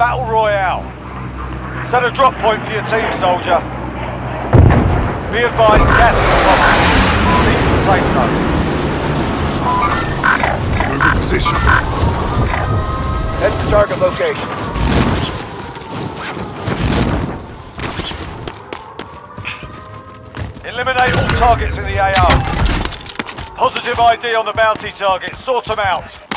Battle Royale. Set a drop point for your team, soldier. Be advised, gas is. Seek the safe zone. Move in position. Head to target location. Eliminate all targets in the AO. Positive ID on the bounty target. Sort them out.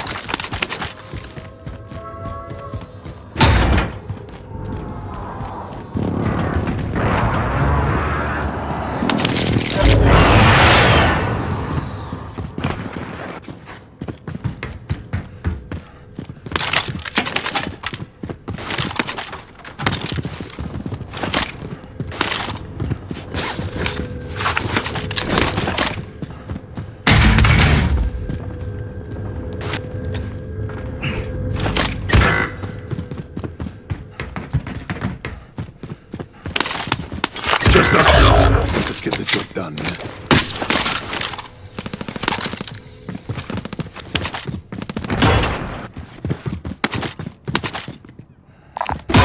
Get the job done, man.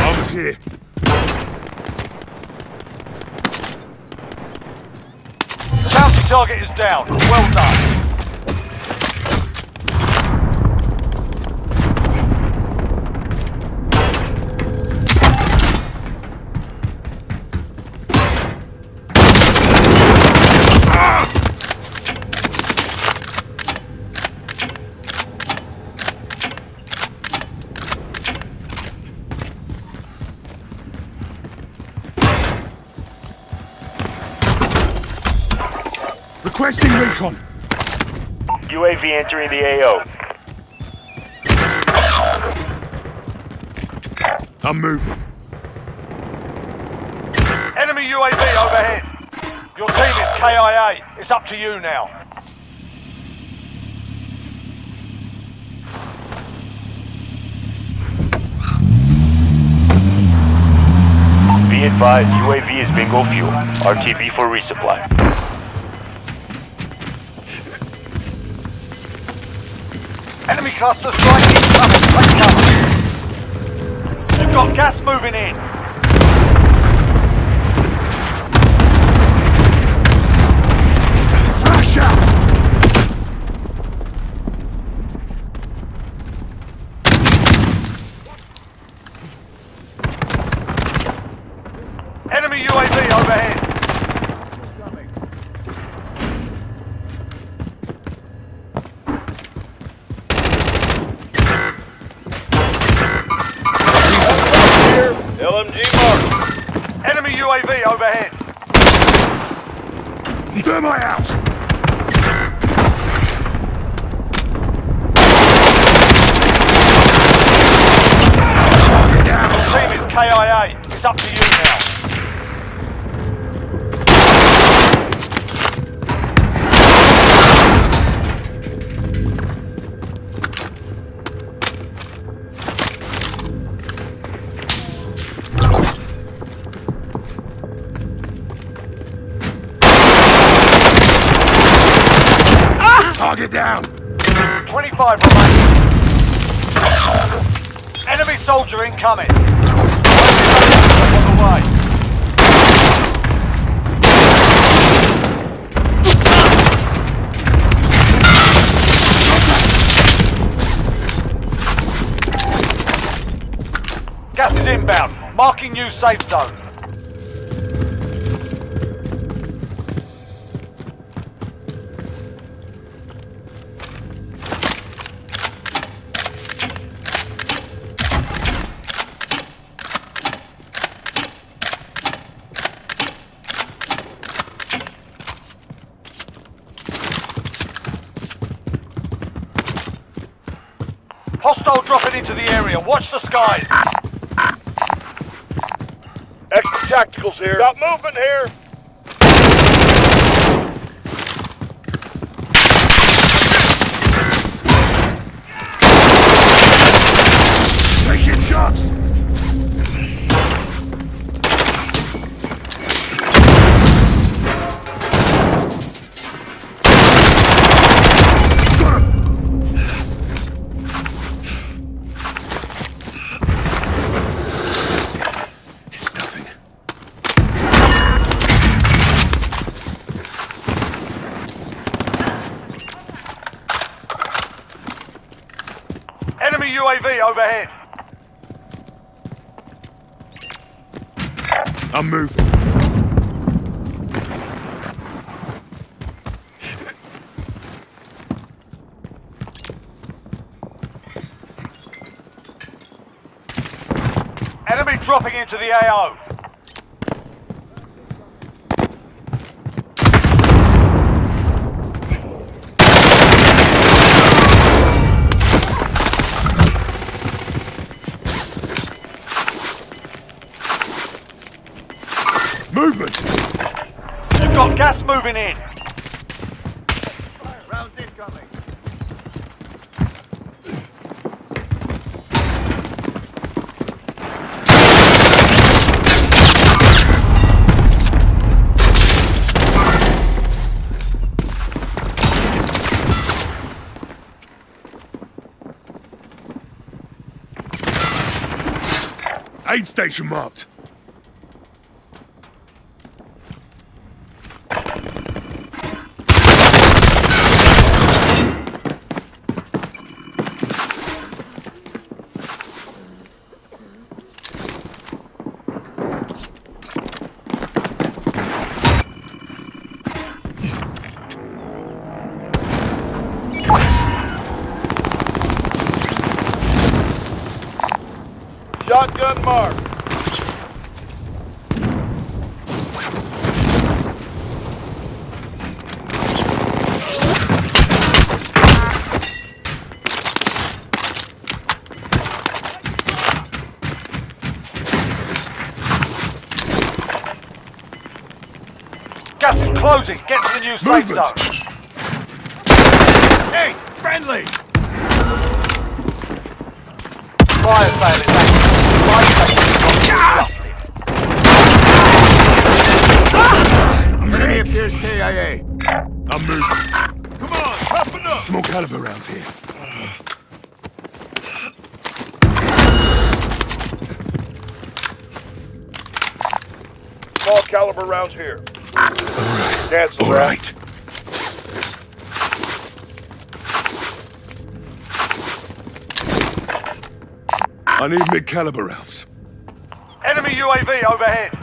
Armor's here. Bounty target is down. Well done. Recon. UAV entering the AO. I'm moving. Enemy UAV overhead. Your team is KIA. It's up to you now. Be advised, UAV is bingo fuel. RTB for resupply. Enemy cluster strike incoming. Take cover. You've got gas moving in. UAV overhead. Thermite out! Down! Team is KIA. It's up to you now. Target down! 25 remaining. Enemy soldier incoming. On the way. Gas is inbound. Marking new safe zone. Hostile into the area. Watch the skies. Extra tacticals here. Got movement here. Overhead. I'm moving. Enemy dropping into the AO. Movement! You've got gas moving in. Rounds incoming. Aid station marked. Shotgun mark. Gas is closing. Get to the new safe zone. Hey, friendly! Fire sale is active. Small caliber rounds here. Small caliber rounds here. Cancel All that. I need mid-caliber rounds. Enemy UAV overhead.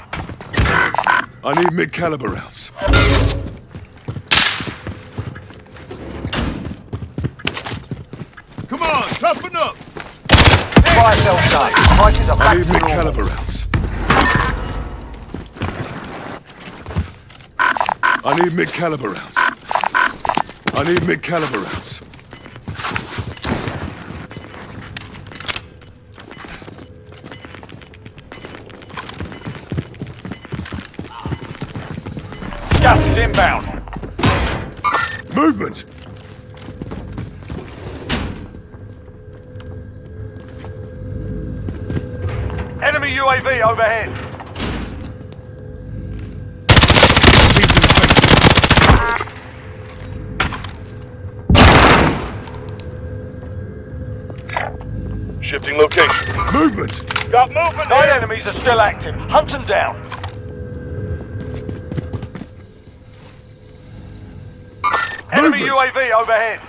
I need mid-caliber rounds. On, toughen up! Fire sale safe. Prices are I back need to normal. mid-caliber rounds. I need mid-caliber rounds. I need mid-caliber rounds. Gas is inbound. Movement! UAV overhead. Team to the safe. Shifting location. Movement! Got movement Nine here. enemies are still active. Hunt them down. Enemy UAV overhead.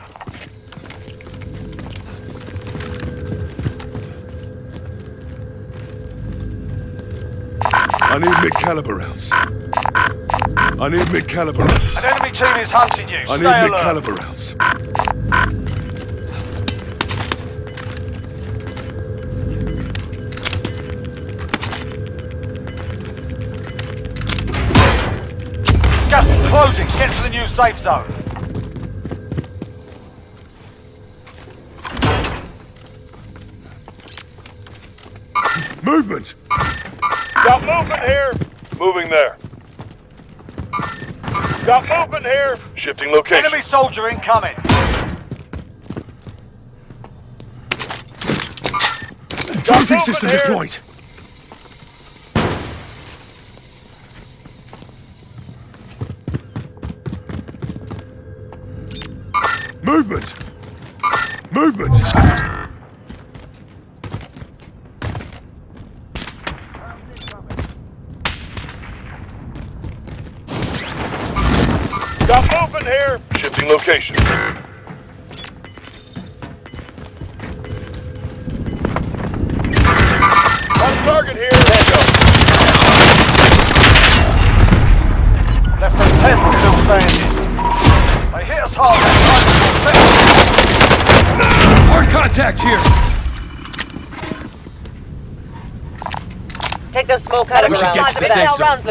I need mid-caliber rounds. I need mid-caliber rounds. An enemy team is hunting you. I Stay need mid-caliber rounds. Gas is closing. Get to the new safe zone. Moving there. Got movement here. Shifting location. Enemy soldier incoming. Trophy system here. deployed. Movement! Movement! Got here. Shifting location. target here. Less than 10 were still standing. They hit us hard. Hard contact here. Take those smoke out of We should get to the Find